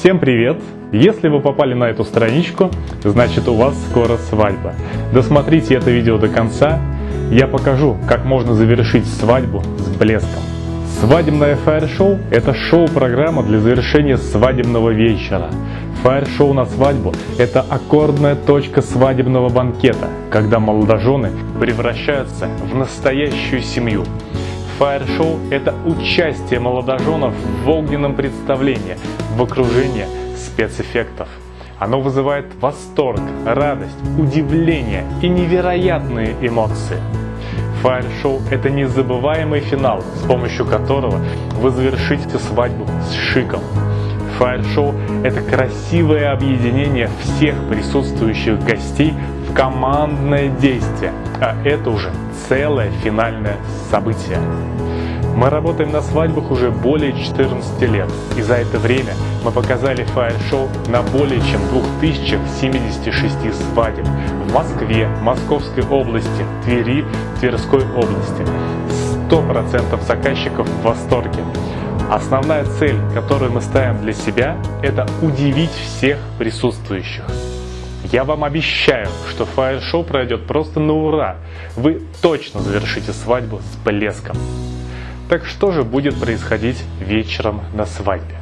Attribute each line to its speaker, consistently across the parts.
Speaker 1: Всем привет! Если вы попали на эту страничку, значит у вас скоро свадьба. Досмотрите это видео до конца, я покажу, как можно завершить свадьбу с блеском. Свадебное фаер-шоу – это шоу-программа для завершения свадебного вечера. Фаер-шоу на свадьбу – это аккордная точка свадебного банкета, когда молодожены превращаются в настоящую семью. Фаер-шоу – это участие молодоженов в огненном представлении, в окружении спецэффектов. Оно вызывает восторг, радость, удивление и невероятные эмоции. Фаер-шоу – это незабываемый финал, с помощью которого вы завершите свадьбу с шиком. Фаер-шоу – это красивое объединение всех присутствующих гостей командное действие, а это уже целое финальное событие. Мы работаем на свадьбах уже более 14 лет, и за это время мы показали фаер-шоу на более чем 2076 свадеб в Москве, Московской области, Твери, Тверской области. 100% заказчиков в восторге. Основная цель, которую мы ставим для себя, это удивить всех присутствующих. Я вам обещаю, что фаер-шоу пройдет просто на ура. Вы точно завершите свадьбу с блеском. Так что же будет происходить вечером на свадьбе?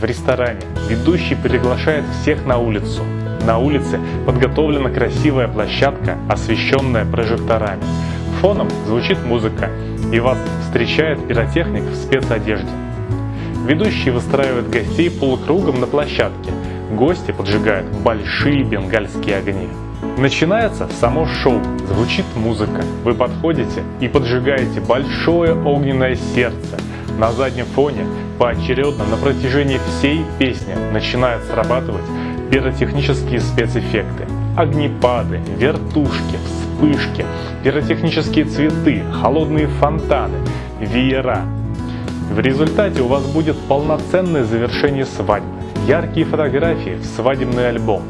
Speaker 1: В ресторане ведущий приглашает всех на улицу. На улице подготовлена красивая площадка, освещенная прожекторами. Фоном звучит музыка, и вас встречает пиротехник в спецодежде. Ведущий выстраивает гостей полукругом на площадке. Гости поджигают большие бенгальские огни. Начинается само шоу, звучит музыка. Вы подходите и поджигаете большое огненное сердце. На заднем фоне поочередно на протяжении всей песни начинают срабатывать пиротехнические спецэффекты. Огнепады, вертушки, вспышки, пиротехнические цветы, холодные фонтаны, веера, в результате у вас будет полноценное завершение свадьбы, яркие фотографии в свадебный альбом.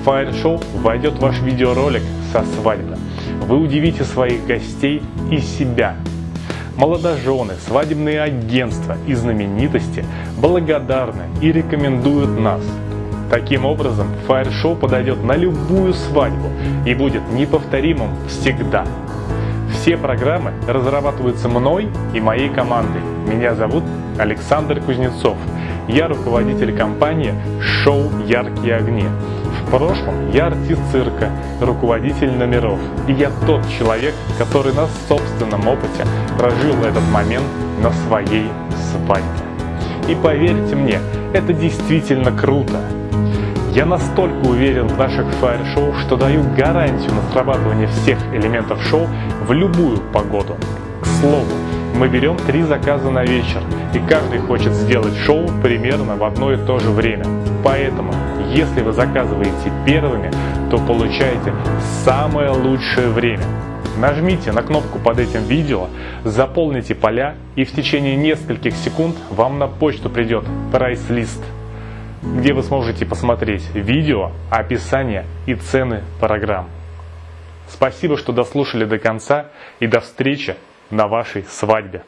Speaker 1: В фаер-шоу войдет ваш видеоролик со свадьбы. Вы удивите своих гостей и себя. Молодожены, свадебные агентства и знаменитости благодарны и рекомендуют нас. Таким образом, фаер-шоу подойдет на любую свадьбу и будет неповторимым всегда. Все программы разрабатываются мной и моей командой. Меня зовут Александр Кузнецов. Я руководитель компании «Шоу Яркие огни». В прошлом я артист цирка, руководитель номеров. И я тот человек, который на собственном опыте прожил этот момент на своей свадьбе. И поверьте мне, это действительно круто. Я настолько уверен в наших фаер-шоу, что даю гарантию на срабатывание всех элементов шоу в любую погоду. К слову, мы берем три заказа на вечер, и каждый хочет сделать шоу примерно в одно и то же время. Поэтому, если вы заказываете первыми, то получаете самое лучшее время. Нажмите на кнопку под этим видео, заполните поля и в течение нескольких секунд вам на почту придет прайс-лист где вы сможете посмотреть видео, описание и цены программ. Спасибо, что дослушали до конца и до встречи на вашей свадьбе.